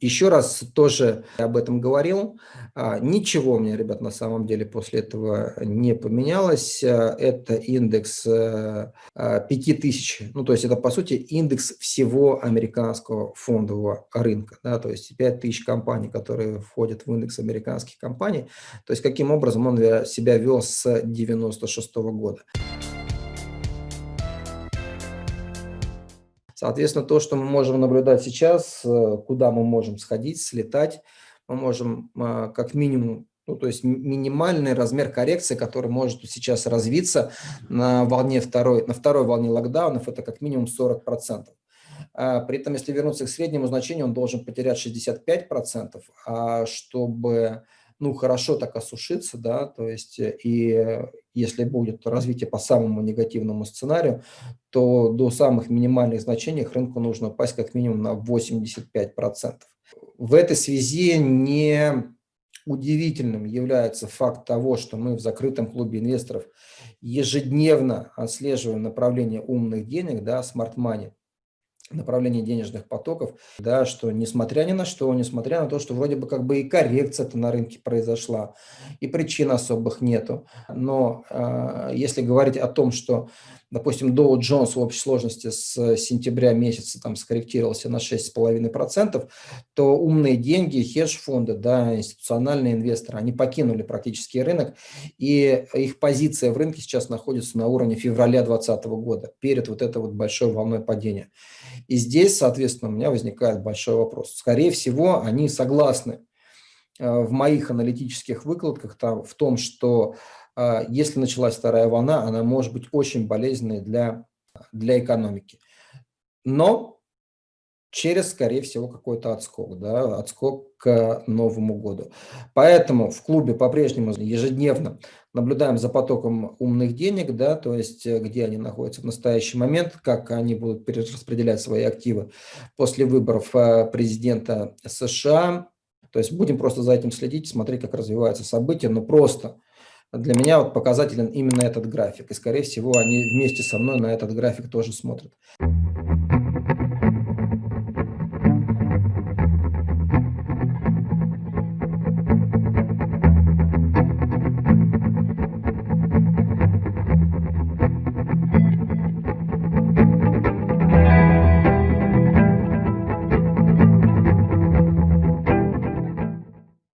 еще раз тоже об этом говорил. А, ничего у меня, ребят, на самом деле после этого не поменялось. А, это индекс 5000, ну то есть это по сути индекс всего американского фондового рынка. Да, то есть 5000 компаний, которые входят в индекс американских компаний. То есть каким образом он себя вел с 1996 года. Соответственно, то, что мы можем наблюдать сейчас, э, куда мы можем сходить, слетать, мы можем а, как минимум, ну, то есть минимальный размер коррекции, который может сейчас развиться на, волне второй, на второй волне локдаунов, это как минимум 40%. А, при этом, если вернуться к среднему значению, он должен потерять 65%, а чтобы ну, хорошо так осушиться, да, то есть э, и если будет развитие по самому негативному сценарию, то до самых минимальных значений рынку нужно упасть как минимум на 85%. В этой связи не удивительным является факт того, что мы в закрытом клубе инвесторов ежедневно отслеживаем направление умных денег, да, smart money, направление денежных потоков, да, что несмотря ни на что, несмотря на то, что вроде бы как бы и коррекция-то на рынке произошла, и причин особых нету, но э, если говорить о том, что допустим, Dow Jones в общей сложности с сентября месяца там скорректировался на 6,5%, то умные деньги, хедж-фонды, да, институциональные инвесторы, они покинули практически рынок, и их позиция в рынке сейчас находится на уровне февраля 2020 года, перед вот этой вот большой волной падения. И здесь, соответственно, у меня возникает большой вопрос. Скорее всего, они согласны э, в моих аналитических выкладках там, в том, что если началась вторая волна, она может быть очень болезненной для, для экономики. Но через, скорее всего, какой-то отскок, да, отскок к Новому году. Поэтому в клубе по-прежнему ежедневно наблюдаем за потоком умных денег, да, то есть э, где они находятся в настоящий момент, как они будут перераспределять свои активы после выборов э, президента США. То есть будем просто за этим следить, смотреть, как развиваются события, но просто для меня вот показателен именно этот график. И, скорее всего, они вместе со мной на этот график тоже смотрят.